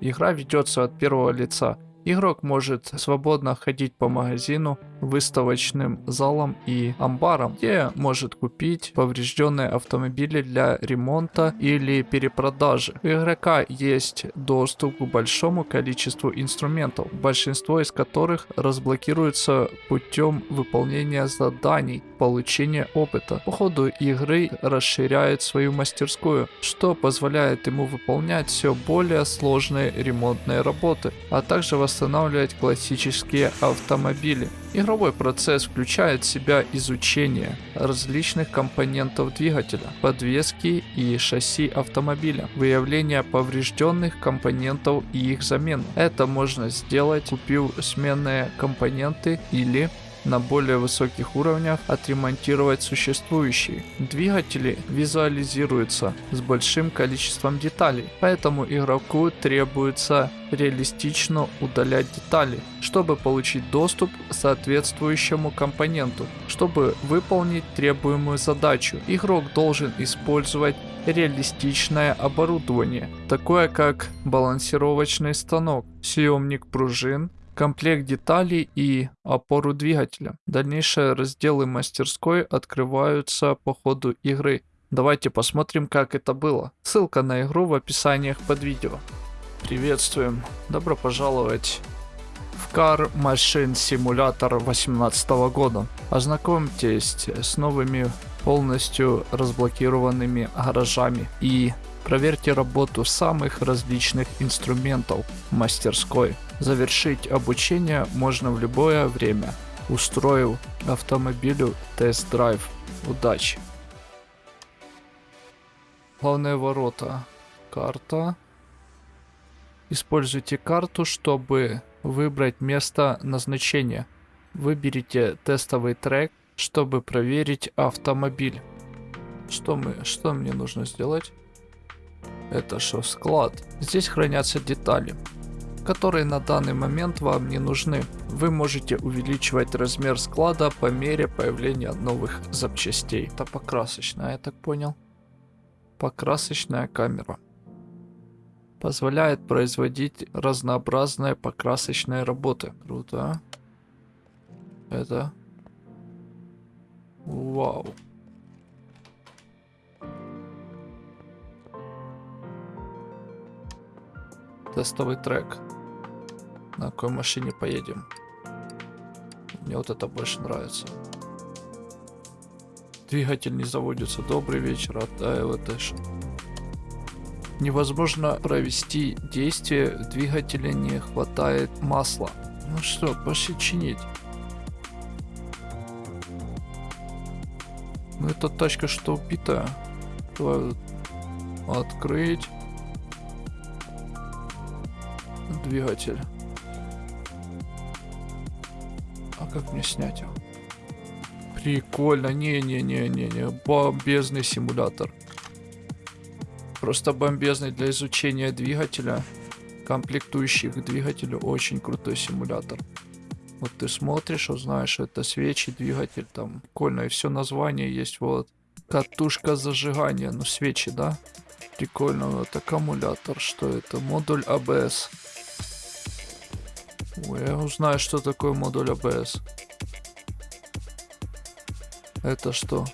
Игра ведется от первого лица. Игрок может свободно ходить по магазину, выставочным залам и амбарам, где может купить поврежденные автомобили для ремонта или перепродажи. У игрока есть доступ к большому количеству инструментов, большинство из которых разблокируется путем выполнения заданий, получения опыта. По ходу игры расширяет свою мастерскую, что позволяет ему выполнять все более сложные ремонтные работы, а также восстанавливать классические автомобили. Игровой процесс включает в себя изучение различных компонентов двигателя, подвески и шасси автомобиля, выявление поврежденных компонентов и их замен. Это можно сделать, купив сменные компоненты или на более высоких уровнях отремонтировать существующие. Двигатели визуализируются с большим количеством деталей, поэтому игроку требуется реалистично удалять детали, чтобы получить доступ к соответствующему компоненту. Чтобы выполнить требуемую задачу, игрок должен использовать реалистичное оборудование, такое как балансировочный станок, съемник пружин, комплект деталей и опору двигателя. Дальнейшие разделы мастерской открываются по ходу игры. Давайте посмотрим, как это было. Ссылка на игру в описаниях под видео. Приветствуем. Добро пожаловать в Car Machine Simulator 2018 года. Ознакомьтесь с новыми полностью разблокированными гаражами и проверьте работу самых различных инструментов мастерской. Завершить обучение можно в любое время, устроив автомобилю тест-драйв. Удачи! Главные ворота. Карта. Используйте карту, чтобы выбрать место назначения. Выберите тестовый трек, чтобы проверить автомобиль. Что мы, что мне нужно сделать? Это что, склад? Здесь хранятся детали которые на данный момент вам не нужны. Вы можете увеличивать размер склада по мере появления новых запчастей. Это покрасочная, я так понял. Покрасочная камера. Позволяет производить разнообразные покрасочные работы. Круто. Это... Вау. Тестовый трек. На какой машине поедем? Мне вот это больше нравится. Двигатель не заводится. Добрый вечер, от ЛТШ. Невозможно провести действие, в двигателе не хватает масла. Ну что, пошли чинить. Ну эта тачка что убитая. Давай открыть. Двигатель. как мне снять его? Прикольно. Не-не-не-не-не. Бомбезный симулятор. Просто бомбезный для изучения двигателя. Комплектующих к двигателю. Очень крутой симулятор. Вот ты смотришь, узнаешь, это свечи, двигатель там. Прикольно. И все название есть. Вот. Катушка зажигания. Ну, свечи, да? Прикольно. Вот аккумулятор. Что это? Модуль ABS. Я узнаю, что такое модуль ABS. Это что?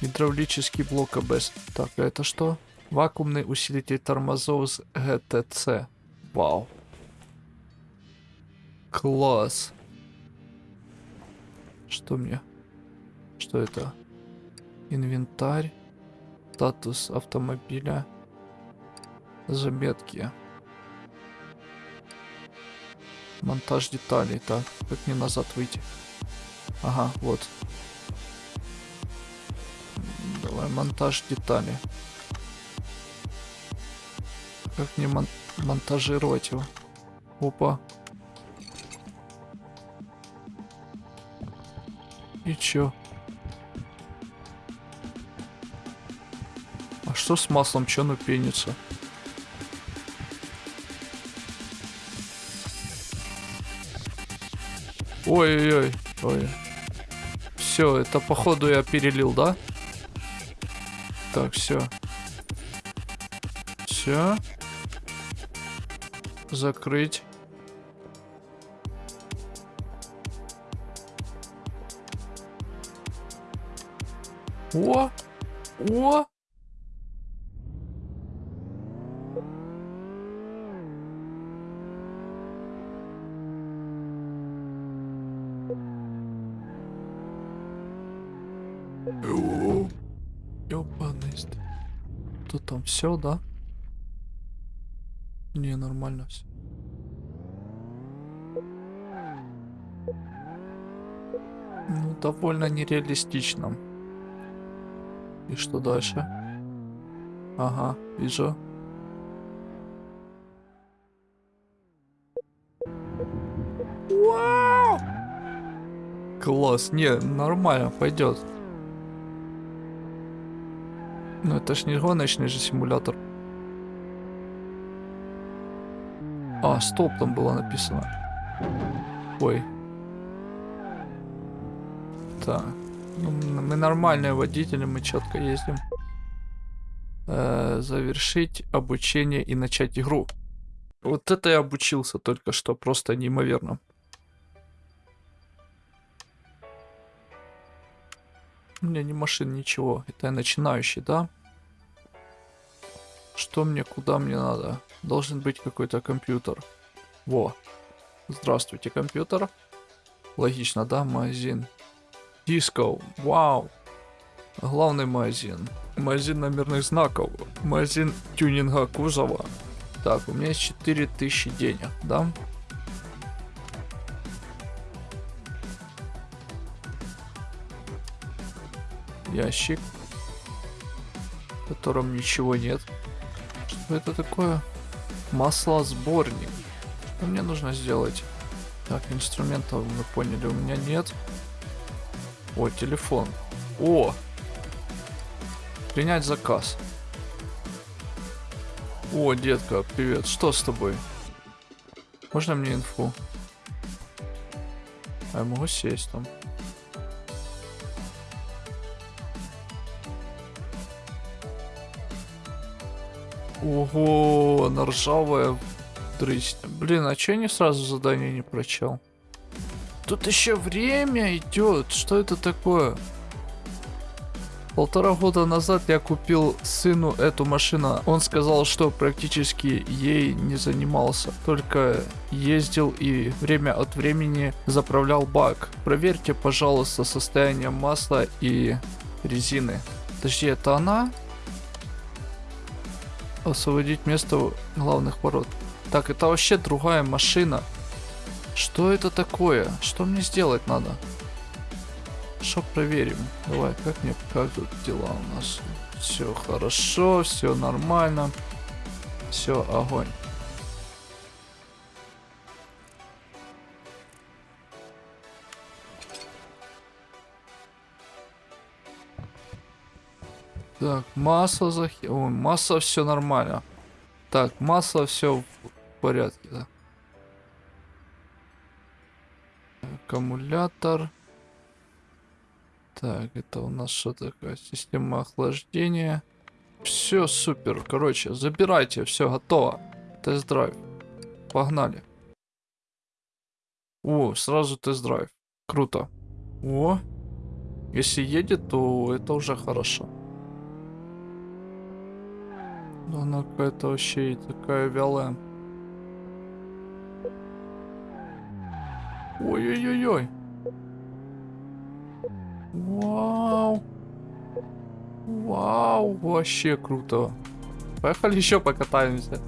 Гидравлический блок ABS. Так, а это что? Вакуумный усилитель тормозов с GTC. Вау. Класс. Что мне? Что это? Инвентарь. Статус автомобиля. Заметки. Монтаж деталей. Так, как мне назад выйти? Ага, вот. Давай, монтаж деталей. Как мне мон монтажировать его? Опа. И чё? А что с маслом? Чё оно пенится? Ой-ой-ой. Ой. Все, это походу я перелил, да? Так, все. Все. Закрыть. О! О! Ёбаный Тут там все, да? Не, нормально все. Ну, довольно нереалистично. И что дальше? Ага, вижу. Вау! Класс, не, нормально, пойдет. Ну это ж не гоночный же симулятор. А, стоп, там было написано. Ой. Так. Ну, мы нормальные водители, мы четко ездим. Э, завершить обучение и начать игру. Вот это я обучился только что, просто неимоверно. У меня ни машин, ничего. Это я начинающий, да? Что мне, куда мне надо? Должен быть какой-то компьютер. Во. Здравствуйте, компьютер. Логично, да? Магазин. Диско. Вау. Главный магазин. Магазин номерных знаков. Магазин тюнинга кузова. Так, у меня есть 4000 денег, да? Ящик. В котором ничего нет. Что это такое? Маслосборник. Что мне нужно сделать? Так, инструментов мы поняли, у меня нет. О, телефон. О! Принять заказ. О, детка, привет. Что с тобой? Можно мне инфу? А я могу сесть там. Ого, она ржавая дрысь. Блин, а че я не сразу задание не прочел? Тут еще время идет. Что это такое? Полтора года назад я купил сыну эту машину. Он сказал, что практически ей не занимался, только ездил и время от времени заправлял бак. Проверьте, пожалуйста, состояние масла и резины. Подожди, это она? Освободить место главных ворот. Так, это вообще другая машина. Что это такое? Что мне сделать надо? Что проверим? Давай, как мне, как тут дела у нас? Все хорошо, все нормально. Все, огонь. Так, масло захи... Ой, масло все нормально. Так, масло все в порядке, да. Аккумулятор. Так, это у нас что такое? Система охлаждения. Все супер. Короче, забирайте, все готово. Тест-драйв. Погнали. О, сразу тест-драйв. Круто. О, если едет, то это уже хорошо. Да она какая-то вообще и такая вялая. Ой-ой-ой-ой. Вау. Вау, вообще круто. Поехали еще покатаемся.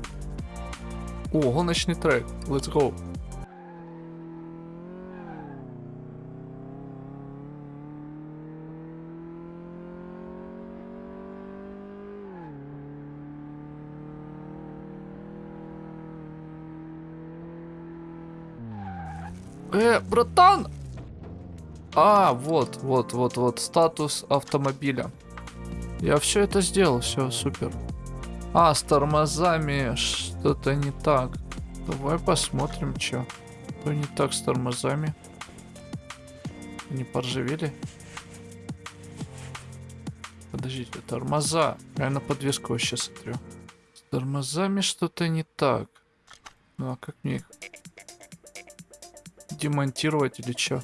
О, гоночный трек. Let's go. Э, братан! А, вот, вот, вот, вот, статус автомобиля. Я все это сделал, все, супер. А, с тормозами что-то не так. Давай посмотрим, что. Что не так с тормозами. Не поржавели? Подождите, тормоза. Я на подвеску вообще смотрю. С тормозами что-то не так. Ну а как мне их демонтировать или что?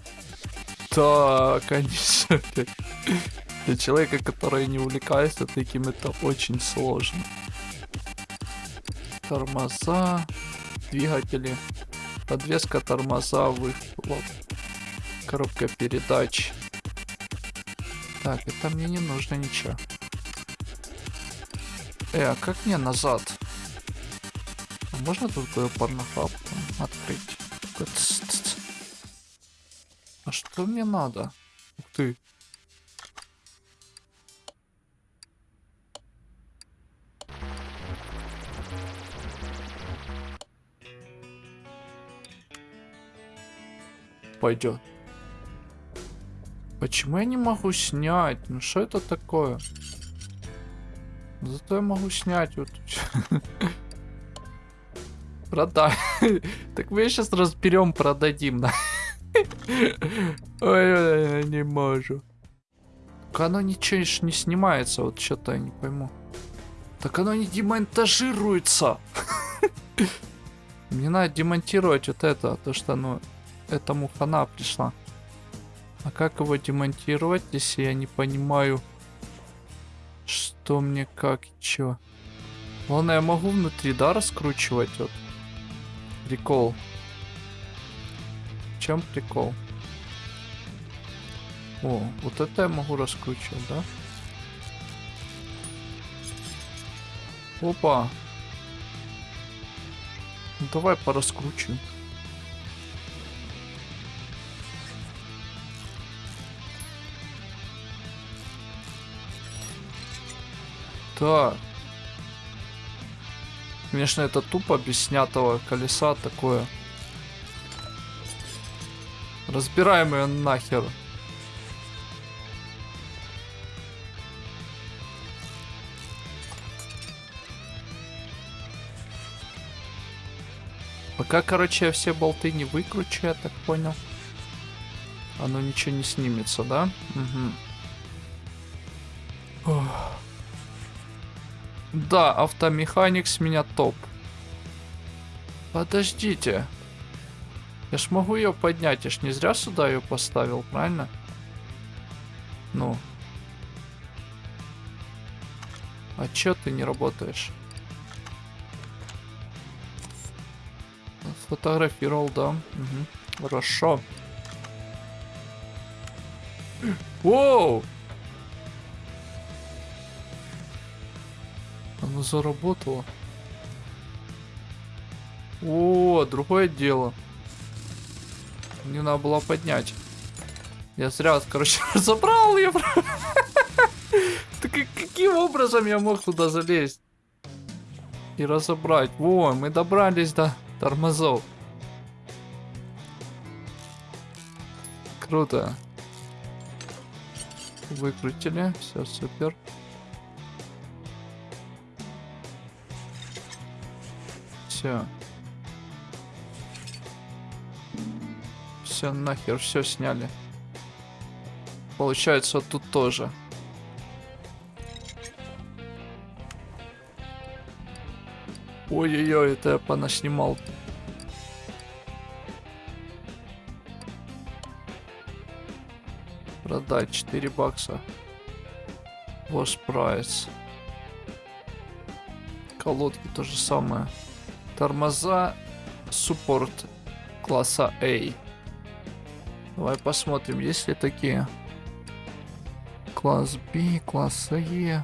Так, конечно. Для человека, который не увлекается таким, это очень сложно. Тормоза, двигатели, подвеска тормоза, выхлоп, коробка передач. Так, это мне не нужно ничего. Э, а как мне назад? А можно тут порнохаб открыть? Что мне надо? Ух ты. Пойдет. Почему я не могу снять? Ну что это такое? Зато я могу снять вот. Продай. Так мы сейчас разберем, продадим, да? Ой, я не могу. Оно ничего не снимается, вот что-то я не пойму. Так оно не демонтажируется. Мне надо демонтировать вот это, то что оно этому хана пришла. А как его демонтировать, если я не понимаю, что мне как и чё? Ладно, я могу внутри, да, раскручивать вот. Прикол. В чем прикол? О, вот это я могу раскручивать, да? Опа. Ну, давай пораскручиваем. Так. Конечно, это тупо без снятого колеса такое. Разбираем ее нахер. Пока, короче, я все болты не выкручу, я так понял. Оно ничего не снимется, да? Угу. Ох. Да, автомеханик с меня топ. Подождите. Я ж могу ее поднять, я ж не зря сюда ее поставил, правильно? Ну. А чё ты не работаешь? Фотографировал, да. Угу. Хорошо. Воу! Оно заработало. О, другое дело. Мне надо было поднять. Я зря, короче, забрал ее. Так каким образом я мог туда залезть? И разобрать. Во, мы добрались до тормозов. Круто. Выкрутили. Все, супер. Все. Все нахер, все сняли. Получается, тут тоже. Ой-ой-ой, это я понаснимал. Продать 4 бакса. Ваш прайс. Колодки то же самое. Тормоза суппорт класса A. Давай посмотрим, есть ли такие. Класс B, класс E.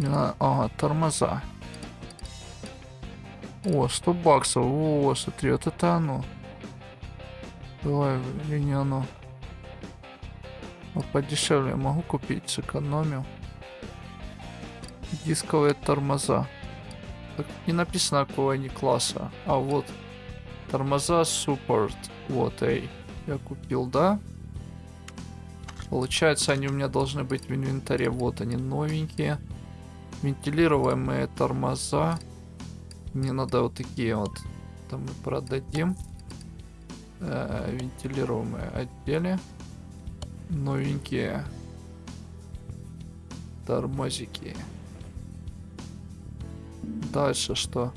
Ага, тормоза. О, 100 баксов. О, смотри, вот это оно. Давай, или не оно. А подешевле могу купить, сэкономил. Дисковые тормоза. Так не написано какого они класса. А вот. Тормоза Support. Вот, эй. Я купил, да? Получается, они у меня должны быть в инвентаре. Вот они, новенькие. Вентилируемые тормоза. Мне надо вот такие вот. Там мы продадим. Э, вентилируемые отделы. Новенькие тормозики. Дальше что?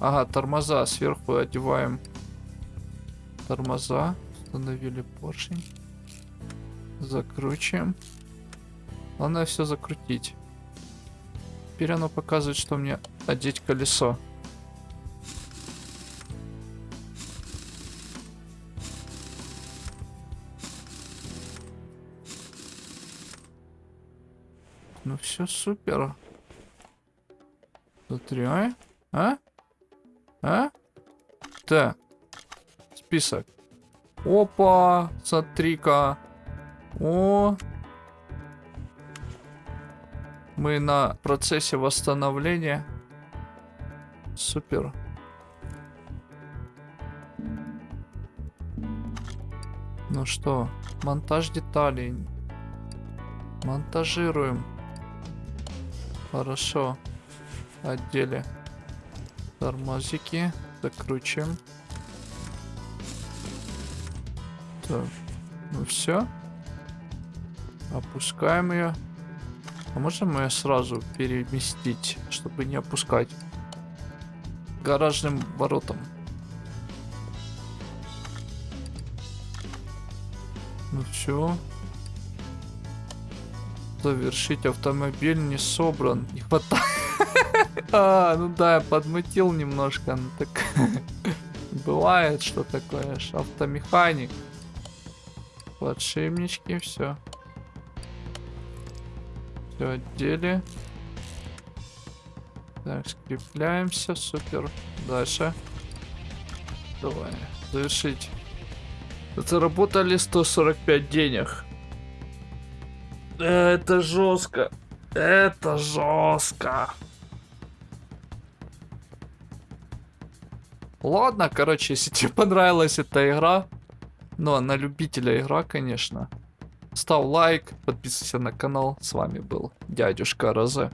Ага, тормоза сверху одеваем. Тормоза. Установили поршень. Закручиваем. Главное все закрутить. Теперь оно показывает, что мне одеть колесо. Ну все супер. Смотри, а? А? А? Так. Список. Опа, смотри-ка. О. Мы на процессе восстановления. Супер. Ну что, монтаж деталей. Монтажируем. Хорошо. Отделе. Тормозики. Закручиваем. Так. Ну все. Опускаем ее. А можем ее сразу переместить, чтобы не опускать? Гаражным воротом. Ну все. Завершить автомобиль не собран. Не хватает. А, ну да, я подмутил немножко. Ну так бывает, что такое. Автомеханик. Подшипнички, все. Все отдели. Так, скрепляемся, супер. Дальше. Давай, завершить. Заработали 145 денег. Это жестко. Это жестко. Ладно, короче, если тебе понравилась эта игра, ну, а на любителя игра, конечно, ставь лайк, подписывайся на канал. С вами был дядюшка Розе.